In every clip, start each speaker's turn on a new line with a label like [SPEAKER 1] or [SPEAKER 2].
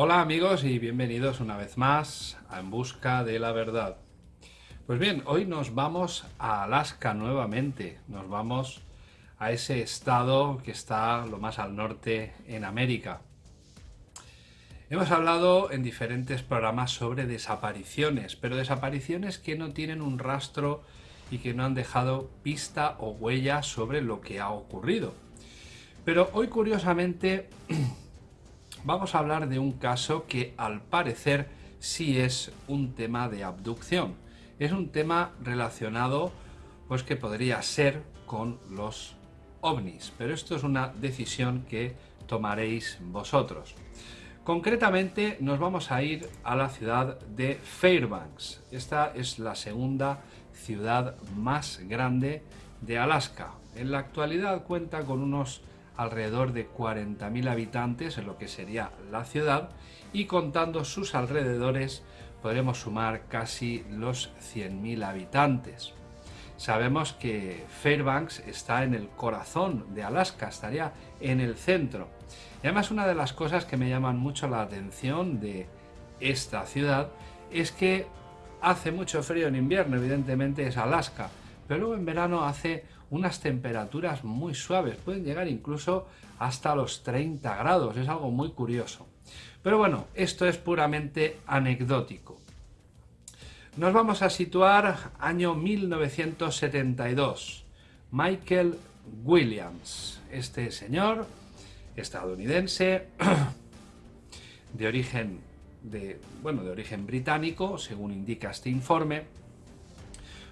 [SPEAKER 1] Hola amigos y bienvenidos una vez más a En Busca de la Verdad. Pues bien, hoy nos vamos a Alaska nuevamente, nos vamos a ese estado que está lo más al norte en América. Hemos hablado en diferentes programas sobre desapariciones, pero desapariciones que no tienen un rastro y que no han dejado pista o huella sobre lo que ha ocurrido. Pero hoy curiosamente vamos a hablar de un caso que al parecer sí es un tema de abducción. Es un tema relacionado pues que podría ser con los ovnis, pero esto es una decisión que tomaréis vosotros. Concretamente nos vamos a ir a la ciudad de Fairbanks. Esta es la segunda ciudad más grande de Alaska. En la actualidad cuenta con unos alrededor de 40.000 habitantes en lo que sería la ciudad y contando sus alrededores podremos sumar casi los 100.000 habitantes. Sabemos que Fairbanks está en el corazón de Alaska, estaría en el centro. Y además una de las cosas que me llaman mucho la atención de esta ciudad es que hace mucho frío en invierno, evidentemente es Alaska, pero luego en verano hace unas temperaturas muy suaves, pueden llegar incluso hasta los 30 grados, es algo muy curioso. Pero bueno, esto es puramente anecdótico. Nos vamos a situar año 1972. Michael Williams, este señor estadounidense de origen de, bueno, de origen británico, según indica este informe,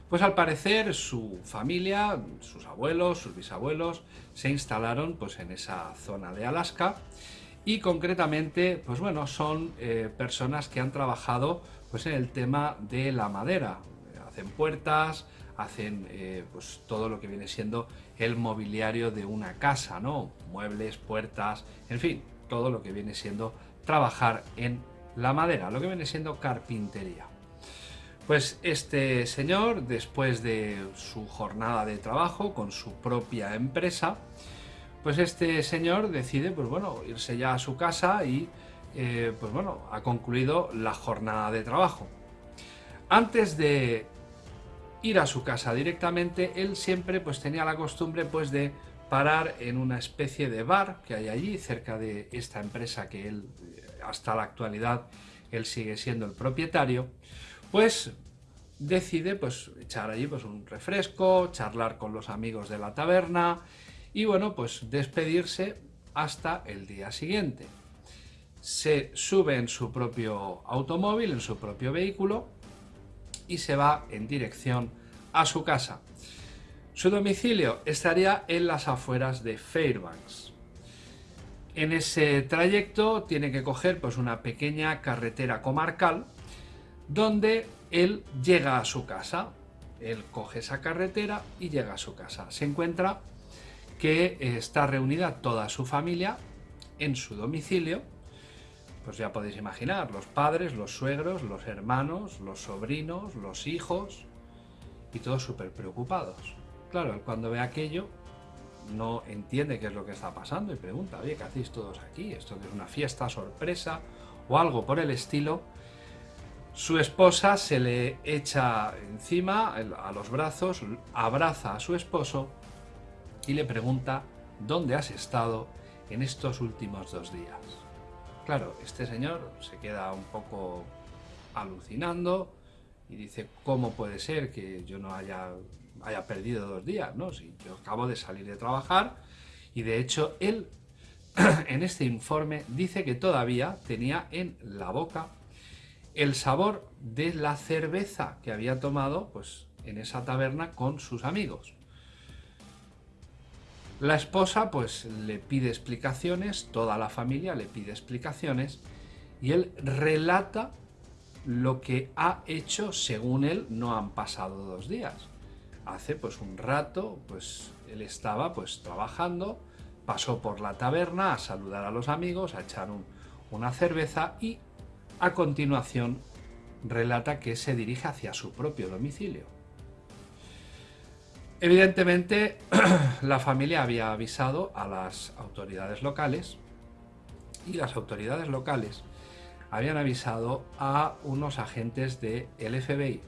[SPEAKER 1] pues al parecer su familia, sus abuelos, sus bisabuelos, se instalaron pues en esa zona de Alaska y concretamente, pues bueno, son eh, personas que han trabajado pues en el tema de la madera. Hacen puertas, hacen eh, pues todo lo que viene siendo el mobiliario de una casa, ¿no? Muebles, puertas, en fin, todo lo que viene siendo trabajar en la madera, lo que viene siendo carpintería. Pues este señor, después de su jornada de trabajo con su propia empresa, pues este señor decide, pues bueno, irse ya a su casa y, eh, pues bueno, ha concluido la jornada de trabajo. Antes de ir a su casa directamente, él siempre pues tenía la costumbre pues de parar en una especie de bar que hay allí, cerca de esta empresa que él, hasta la actualidad, él sigue siendo el propietario, pues decide pues echar allí pues un refresco, charlar con los amigos de la taberna y bueno pues despedirse hasta el día siguiente. Se sube en su propio automóvil, en su propio vehículo y se va en dirección a su casa. Su domicilio estaría en las afueras de Fairbanks. En ese trayecto tiene que coger pues, una pequeña carretera comarcal donde él llega a su casa. Él coge esa carretera y llega a su casa. Se encuentra que está reunida toda su familia en su domicilio. Pues ya podéis imaginar, los padres, los suegros, los hermanos, los sobrinos, los hijos y todos súper preocupados. Claro, él cuando ve aquello no entiende qué es lo que está pasando y pregunta, oye, ¿qué hacéis todos aquí? ¿Esto que es una fiesta sorpresa o algo por el estilo? Su esposa se le echa encima, a los brazos, abraza a su esposo y le pregunta ¿dónde has estado en estos últimos dos días? Claro, este señor se queda un poco alucinando y dice ¿cómo puede ser que yo no haya, haya perdido dos días? ¿no? Si yo acabo de salir de trabajar y de hecho él en este informe dice que todavía tenía en la boca el sabor de la cerveza que había tomado pues, en esa taberna con sus amigos. La esposa pues le pide explicaciones, toda la familia le pide explicaciones y él relata lo que ha hecho, según él, no han pasado dos días. Hace pues un rato, pues él estaba pues trabajando, pasó por la taberna a saludar a los amigos, a echar una cerveza y a continuación, relata que se dirige hacia su propio domicilio. Evidentemente, la familia había avisado a las autoridades locales y las autoridades locales habían avisado a unos agentes del FBI.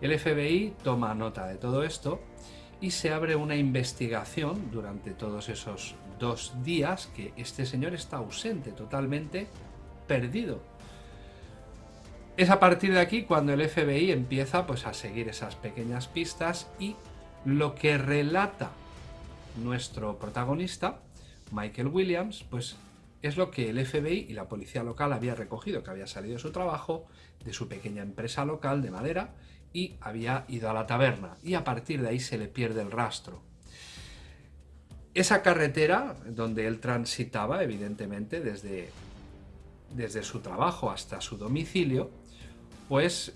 [SPEAKER 1] El FBI toma nota de todo esto y se abre una investigación durante todos esos dos días que este señor está ausente, totalmente perdido. Es a partir de aquí cuando el FBI empieza pues, a seguir esas pequeñas pistas y lo que relata nuestro protagonista, Michael Williams, pues es lo que el FBI y la policía local había recogido, que había salido de su trabajo, de su pequeña empresa local de madera, y había ido a la taberna. Y a partir de ahí se le pierde el rastro. Esa carretera donde él transitaba, evidentemente, desde, desde su trabajo hasta su domicilio, pues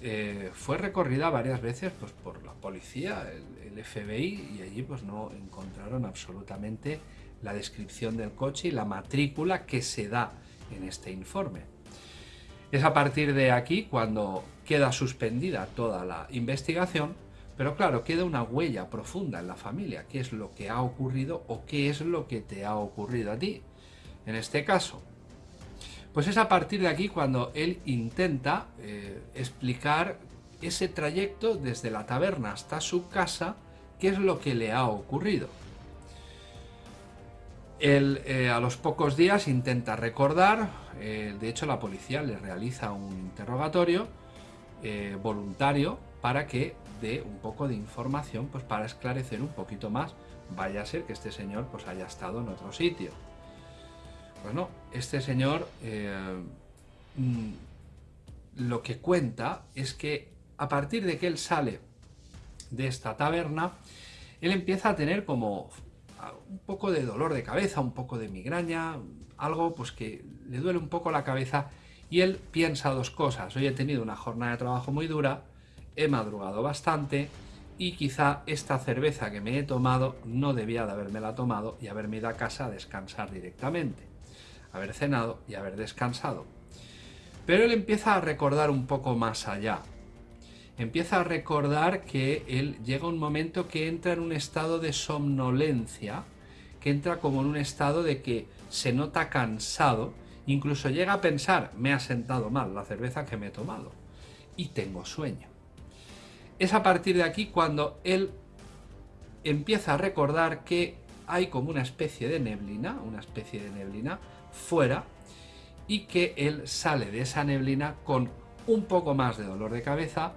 [SPEAKER 1] fue recorrida varias veces pues, por la policía, el, el, FBI, y allí pues no encontraron absolutamente la descripción del coche y la matrícula que se da en este informe. Es a partir de aquí cuando queda suspendida toda la investigación, pero claro, queda una huella profunda en la familia, qué es lo que ha ocurrido o qué es lo que te ha ocurrido a ti. En este caso, pues es a partir de aquí cuando él intenta eh, explicar ese trayecto desde la taberna hasta su casa, qué es lo que le ha ocurrido. Él eh, a los pocos días intenta recordar, eh, de hecho la policía le realiza un interrogatorio voluntario para que dé un poco de información, pues para esclarecer un poquito más, vaya a ser que este señor pues haya estado en otro sitio. Bueno, este señor eh, mm, lo que cuenta es que a partir de que él sale de esta taberna, él empieza a tener como un poco de dolor de cabeza, un poco de migraña, algo pues que le duele un poco la cabeza y él piensa dos cosas. Hoy he tenido una jornada de trabajo muy dura, he madrugado bastante y quizá esta cerveza que me he tomado no debía de haberme la tomado y haberme ido a casa a descansar directamente haber cenado y haber descansado. Pero él empieza a recordar un poco más allá. Empieza a recordar que él llega un momento que entra en un estado de somnolencia, que entra como en un estado de que se nota cansado, incluso llega a pensar, me ha sentado mal la cerveza que me he tomado y tengo sueño. Es a partir de aquí cuando él empieza a recordar que hay como una especie de neblina, una especie de neblina fuera y que él sale de esa neblina con un poco más de dolor de cabeza.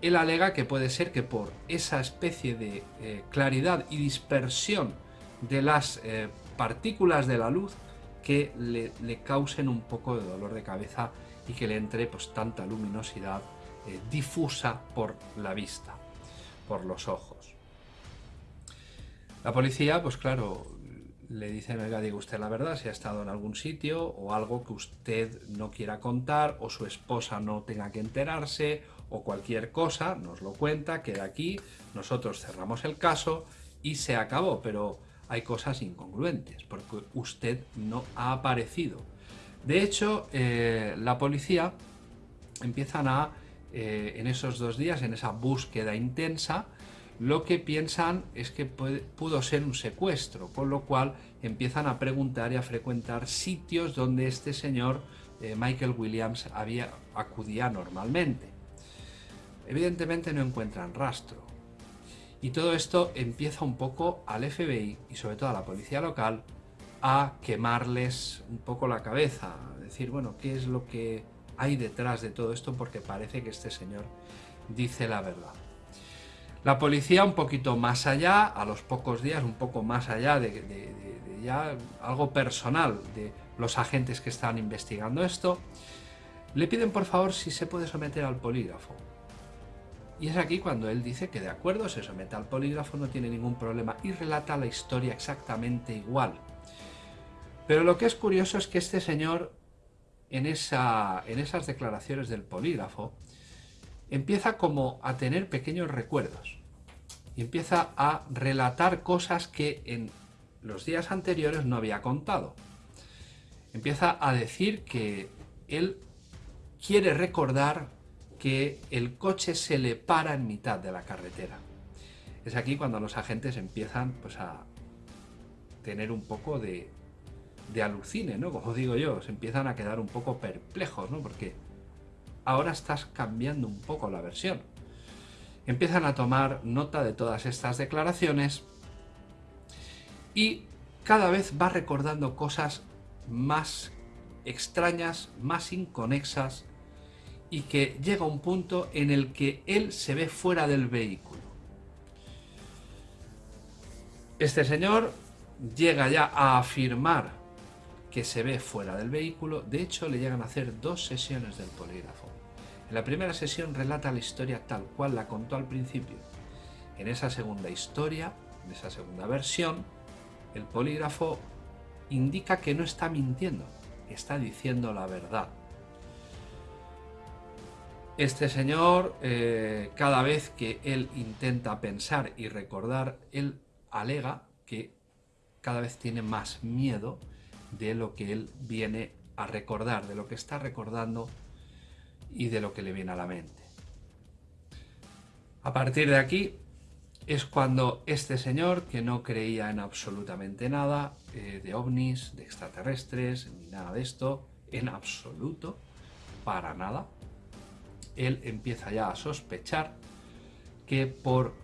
[SPEAKER 1] Él alega que puede ser que por esa especie de eh, claridad y dispersión de las eh, partículas de la luz que le, causen un poco de dolor de cabeza y que le entre pues tanta luminosidad eh, difusa por la vista, por los ojos. La policía, pues claro, le dicen, oiga, diga usted la verdad, si ha estado en algún sitio o algo que usted no quiera contar o su esposa no tenga que enterarse o cualquier cosa, nos lo cuenta, queda aquí, nosotros cerramos el caso y se acabó, pero hay cosas incongruentes porque usted no ha aparecido. De hecho, eh, la policía empiezan a, eh, en esos dos días, en esa búsqueda intensa, lo que piensan es que pudo ser un secuestro, con lo cual empiezan a preguntar y a frecuentar sitios donde este señor eh, Michael Williams había, acudía normalmente. Evidentemente no encuentran rastro. Y todo esto empieza un poco al FBI y sobre todo a la policía local a quemarles un poco la cabeza, a decir, bueno, ¿qué es lo que hay detrás de todo esto? Porque parece que este señor dice la verdad. La policía un poquito más allá, a los pocos días, un poco más allá de, ya algo personal de los agentes que están investigando esto, le piden por favor si se puede someter al polígrafo. Y es aquí cuando él dice que de acuerdo, se somete al polígrafo, no tiene ningún problema y relata la historia exactamente igual. Pero lo que es curioso es que este señor, en, esa, en esas declaraciones del polígrafo, empieza como a tener pequeños recuerdos y empieza a relatar cosas que en los días anteriores no había contado. Empieza a decir que él quiere recordar que el coche se le para en mitad de la carretera. Es aquí cuando los agentes empiezan pues, a tener un poco de, de alucine, ¿no? Como digo yo, se empiezan a quedar un poco perplejos, ¿no? Porque ahora estás cambiando un poco la versión. Empiezan a tomar nota de todas estas declaraciones y cada vez va recordando cosas más extrañas, más inconexas y que llega un punto en el que él se ve fuera del vehículo. Este señor llega ya a afirmar que se ve fuera del vehículo, de hecho le llegan a hacer dos sesiones del polígrafo. En la primera sesión relata la historia tal cual la contó al principio. En esa segunda historia, en esa segunda versión, el polígrafo indica que no está mintiendo, está diciendo la verdad. Este señor, eh, cada vez que él intenta pensar y recordar, él alega que cada vez tiene más miedo de lo que él viene a recordar, de lo que está recordando y de lo que le viene a la mente. A partir de aquí es cuando este señor, que no creía en absolutamente nada eh, de ovnis, de extraterrestres, ni nada de esto, en absoluto, para nada, él empieza ya a sospechar que por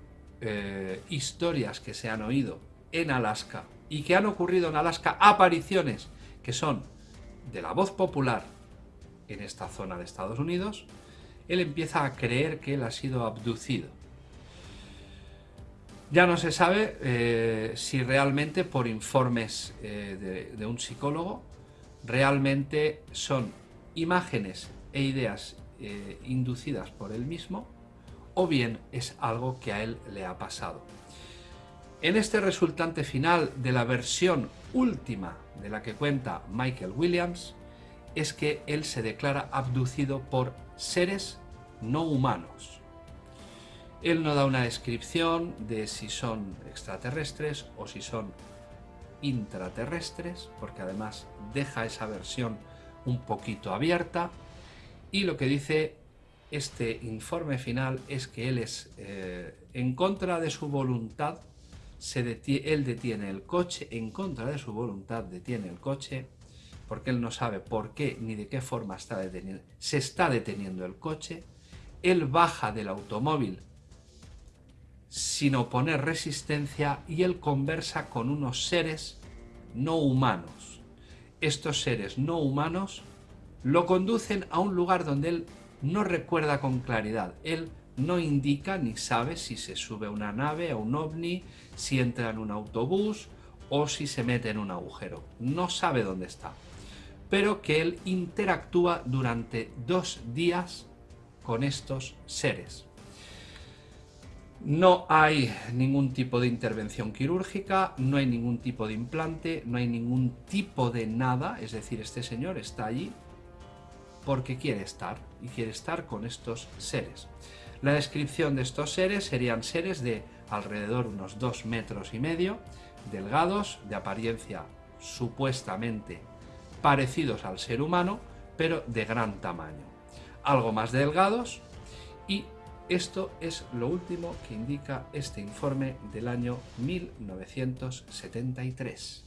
[SPEAKER 1] eh, historias que se han oído en Alaska y que han ocurrido en Alaska apariciones que son de la voz popular en esta zona de Estados Unidos, él empieza a creer que él ha sido abducido. Ya no se sabe eh, si realmente por informes eh, de, un psicólogo realmente son imágenes e ideas eh, inducidas por él mismo o bien es algo que a él le ha pasado. En este resultante final de la versión última de la que cuenta Michael Williams, es que él se declara abducido por seres no humanos. Él no da una descripción de si son extraterrestres o si son intraterrestres, porque además deja esa versión un poquito abierta, y lo que dice este informe final es que él es eh, en contra de su voluntad él detiene el coche, en contra de su voluntad detiene el coche, porque él no sabe por qué ni de qué forma está. Se está deteniendo el coche, él baja del automóvil sin oponer resistencia y él conversa con unos seres no humanos. Estos seres no humanos lo conducen a un lugar donde él no recuerda con claridad. Él no indica ni sabe si se sube a una nave, a un ovni, si entra en un autobús o si se mete en un agujero. No sabe dónde está. Pero que él interactúa durante dos días con estos seres. No hay ningún tipo de intervención quirúrgica, no hay ningún tipo de implante, no hay ningún tipo de nada, es decir, este señor está allí porque quiere estar y quiere estar con estos seres. La descripción de estos seres serían seres de alrededor unos 2 metros y medio, delgados, de apariencia supuestamente parecidos al ser humano, pero de gran tamaño. Algo más delgados y esto es lo último que indica este informe del año 1973.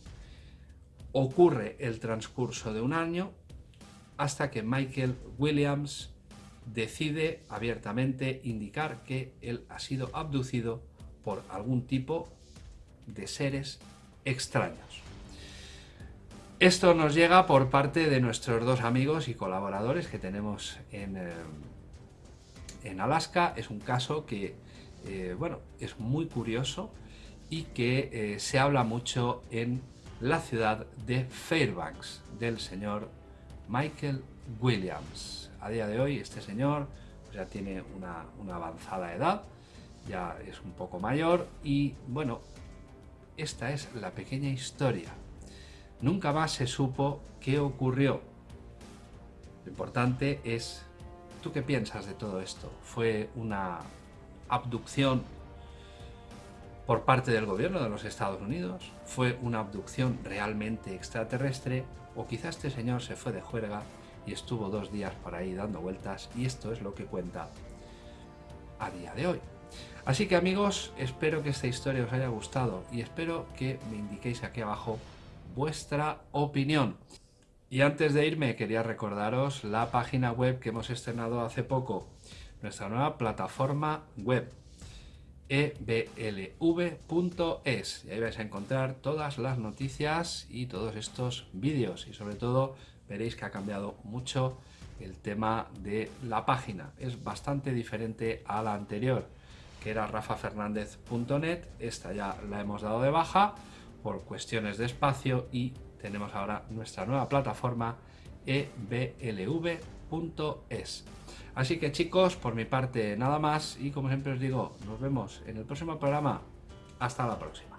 [SPEAKER 1] Ocurre el transcurso de un año hasta que Michael Williams decide abiertamente indicar que él ha sido abducido por algún tipo de seres extraños. Esto nos llega por parte de nuestros dos amigos y colaboradores que tenemos en, eh, Alaska. Es un caso que, eh, bueno, es muy curioso y que eh, se habla mucho en la ciudad de Fairbanks, del señor Michael Williams a día de hoy este señor pues, ya tiene una, avanzada edad, ya es un poco mayor y bueno, esta es la pequeña historia. Nunca más se supo qué ocurrió. Lo importante es, ¿tú qué piensas de todo esto? ¿Fue una abducción por parte del gobierno de los Estados Unidos? ¿Fue una abducción realmente extraterrestre? ¿O quizá este señor se fue de juerga y estuvo dos días por ahí dando vueltas y esto es lo que cuenta a día de hoy. Así que amigos, espero que esta historia os haya gustado y espero que me indiquéis aquí abajo vuestra opinión. Y antes de irme quería recordaros la página web que hemos estrenado hace poco, nuestra nueva plataforma web eblv.es y ahí vais a encontrar todas las noticias y todos estos vídeos. Y sobre todo veréis que ha cambiado mucho el tema de la página. Es bastante diferente a la anterior que era rafafernandez.net esta ya la hemos dado de baja por cuestiones de espacio y tenemos ahora nuestra nueva plataforma eblv.es Así que chicos, por mi parte nada más y como siempre os digo, nos vemos en el próximo programa. Hasta la próxima.